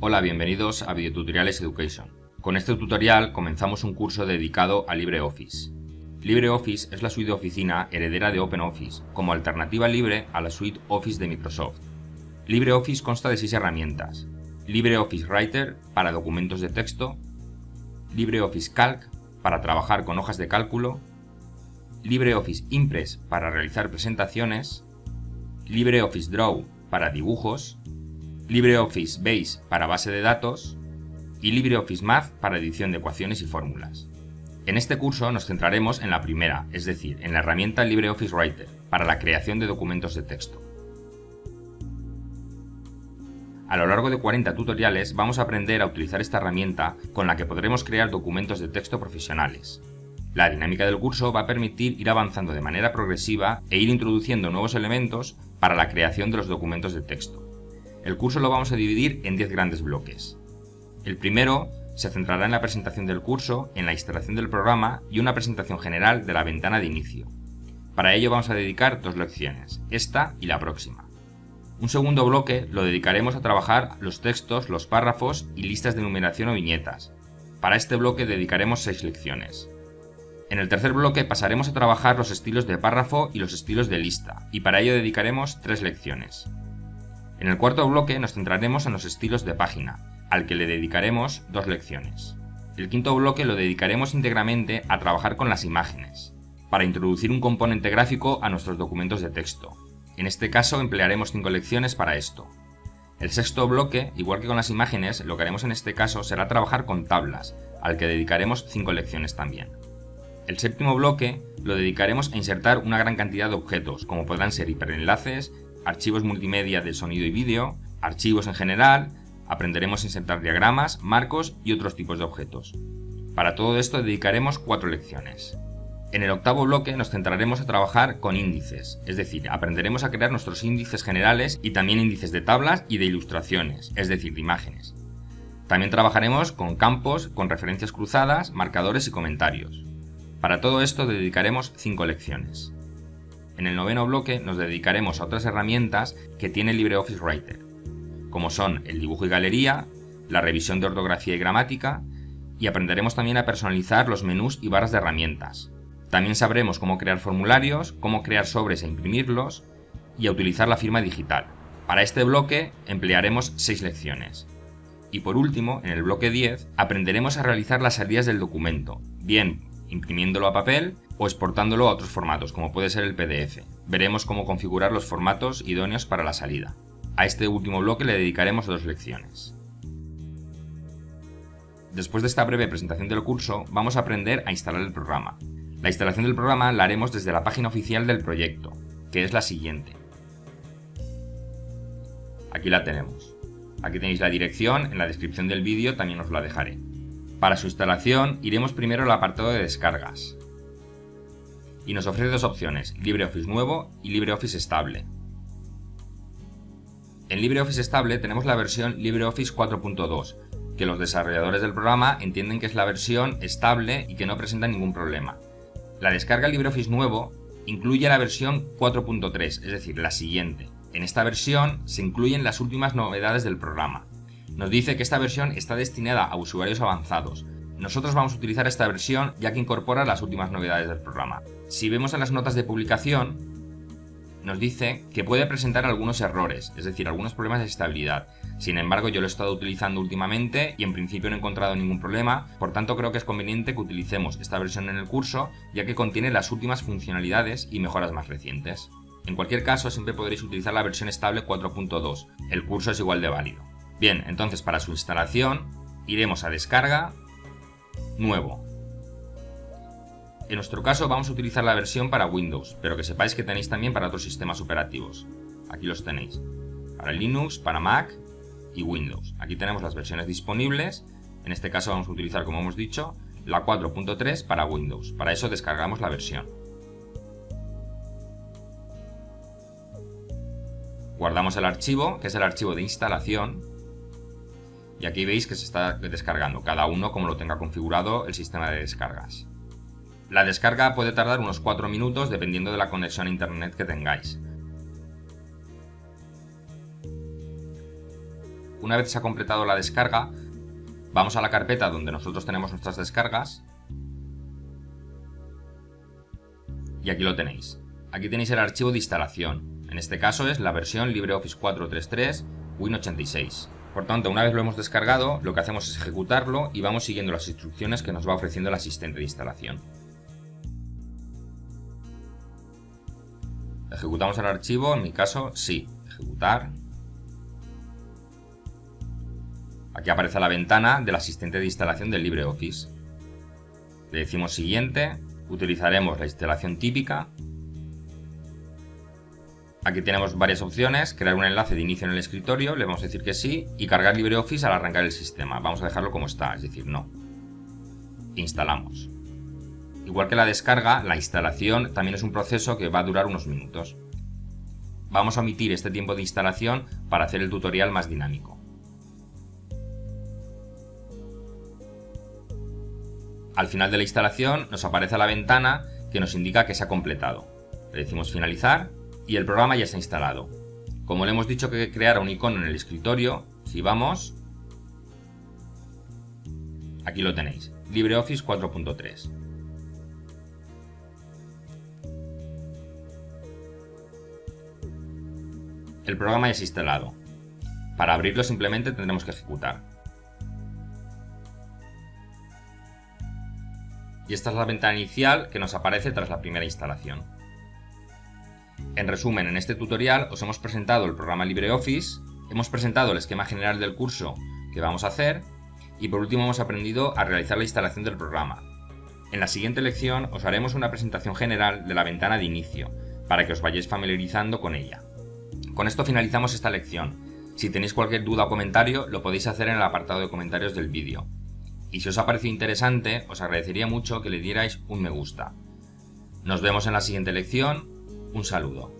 Hola, bienvenidos a Videotutoriales Education. Con este tutorial comenzamos un curso dedicado a LibreOffice. LibreOffice es la suite de oficina heredera de OpenOffice, como alternativa libre a la suite Office de Microsoft. LibreOffice consta de seis herramientas. LibreOffice Writer para documentos de texto, LibreOffice Calc para trabajar con hojas de cálculo, LibreOffice Impress para realizar presentaciones, LibreOffice Draw para dibujos, LibreOffice Base para base de datos y LibreOffice Math para edición de ecuaciones y fórmulas. En este curso nos centraremos en la primera, es decir, en la herramienta LibreOffice Writer, para la creación de documentos de texto. A lo largo de 40 tutoriales vamos a aprender a utilizar esta herramienta con la que podremos crear documentos de texto profesionales. La dinámica del curso va a permitir ir avanzando de manera progresiva e ir introduciendo nuevos elementos para la creación de los documentos de texto. El curso lo vamos a dividir en 10 grandes bloques. El primero se centrará en la presentación del curso, en la instalación del programa y una presentación general de la ventana de inicio. Para ello vamos a dedicar dos lecciones, esta y la próxima. Un segundo bloque lo dedicaremos a trabajar los textos, los párrafos y listas de numeración o viñetas. Para este bloque dedicaremos 6 lecciones. En el tercer bloque pasaremos a trabajar los estilos de párrafo y los estilos de lista, y para ello dedicaremos 3 lecciones. En el cuarto bloque nos centraremos en los estilos de página, al que le dedicaremos 2 lecciones. El quinto bloque lo dedicaremos íntegramente a trabajar con las imágenes, para introducir un componente gráfico a nuestros documentos de texto, en este caso emplearemos 5 lecciones para esto. El sexto bloque, igual que con las imágenes, lo que haremos en este caso será trabajar con tablas, al que dedicaremos 5 lecciones también. El séptimo bloque lo dedicaremos a insertar una gran cantidad de objetos, como podrán ser hiperenlaces, archivos multimedia de sonido y vídeo, archivos en general, aprenderemos a insertar diagramas, marcos y otros tipos de objetos. Para todo esto dedicaremos 4 lecciones. En el octavo bloque nos centraremos a trabajar con índices, es decir, aprenderemos a crear nuestros índices generales y también índices de tablas y de ilustraciones, es decir, de imágenes. También trabajaremos con campos, con referencias cruzadas, marcadores y comentarios. Para todo esto dedicaremos 5 lecciones. En el noveno bloque nos dedicaremos a otras herramientas que tiene LibreOffice Writer, como son el dibujo y galería, la revisión de ortografía y gramática, y aprenderemos también a personalizar los menús y barras de herramientas, también sabremos cómo crear formularios, cómo crear sobres e imprimirlos y a utilizar la firma digital. Para este bloque emplearemos 6 lecciones. Y por último, en el bloque 10, aprenderemos a realizar las salidas del documento, bien imprimiéndolo a papel o exportándolo a otros formatos, como puede ser el PDF. Veremos cómo configurar los formatos idóneos para la salida. A este último bloque le dedicaremos dos lecciones. Después de esta breve presentación del curso, vamos a aprender a instalar el programa. La instalación del programa la haremos desde la página oficial del proyecto, que es la siguiente. Aquí la tenemos. Aquí tenéis la dirección, en la descripción del vídeo también os la dejaré. Para su instalación iremos primero al apartado de descargas. Y nos ofrece dos opciones, LibreOffice nuevo y LibreOffice estable. En LibreOffice estable tenemos la versión LibreOffice 4.2, que los desarrolladores del programa entienden que es la versión estable y que no presenta ningún problema. La descarga LibreOffice nuevo incluye la versión 4.3, es decir, la siguiente. En esta versión se incluyen las últimas novedades del programa. Nos dice que esta versión está destinada a usuarios avanzados. Nosotros vamos a utilizar esta versión ya que incorpora las últimas novedades del programa. Si vemos en las notas de publicación, nos dice que puede presentar algunos errores, es decir, algunos problemas de estabilidad. Sin embargo, yo lo he estado utilizando últimamente y en principio no he encontrado ningún problema, por tanto creo que es conveniente que utilicemos esta versión en el curso, ya que contiene las últimas funcionalidades y mejoras más recientes. En cualquier caso, siempre podréis utilizar la versión estable 4.2, el curso es igual de válido. Bien, entonces para su instalación, iremos a descarga, nuevo, en nuestro caso vamos a utilizar la versión para Windows, pero que sepáis que tenéis también para otros sistemas operativos. Aquí los tenéis. Para Linux, para Mac y Windows. Aquí tenemos las versiones disponibles. En este caso vamos a utilizar, como hemos dicho, la 4.3 para Windows. Para eso descargamos la versión. Guardamos el archivo, que es el archivo de instalación. Y aquí veis que se está descargando, cada uno como lo tenga configurado el sistema de descargas. La descarga puede tardar unos 4 minutos dependiendo de la conexión a internet que tengáis. Una vez se ha completado la descarga, vamos a la carpeta donde nosotros tenemos nuestras descargas y aquí lo tenéis. Aquí tenéis el archivo de instalación. En este caso es la versión LibreOffice 433 Win86. Por tanto, una vez lo hemos descargado, lo que hacemos es ejecutarlo y vamos siguiendo las instrucciones que nos va ofreciendo el asistente de instalación. Ejecutamos el archivo, en mi caso, sí, ejecutar. Aquí aparece la ventana del asistente de instalación del LibreOffice. Le decimos siguiente, utilizaremos la instalación típica Aquí tenemos varias opciones, crear un enlace de inicio en el escritorio, le vamos a decir que sí, y cargar LibreOffice al arrancar el sistema. Vamos a dejarlo como está, es decir, no. Instalamos. Igual que la descarga, la instalación también es un proceso que va a durar unos minutos. Vamos a omitir este tiempo de instalación para hacer el tutorial más dinámico. Al final de la instalación nos aparece la ventana que nos indica que se ha completado. Le decimos finalizar y el programa ya está instalado. Como le hemos dicho que creara un icono en el escritorio, si vamos, aquí lo tenéis, LibreOffice 4.3. El programa ya está instalado. Para abrirlo simplemente tendremos que ejecutar. Y esta es la ventana inicial que nos aparece tras la primera instalación. En resumen, en este tutorial os hemos presentado el programa LibreOffice, hemos presentado el esquema general del curso que vamos a hacer y por último hemos aprendido a realizar la instalación del programa. En la siguiente lección os haremos una presentación general de la ventana de inicio, para que os vayáis familiarizando con ella. Con esto finalizamos esta lección. Si tenéis cualquier duda o comentario, lo podéis hacer en el apartado de comentarios del vídeo. Y si os ha parecido interesante, os agradecería mucho que le dierais un me gusta. Nos vemos en la siguiente lección un saludo.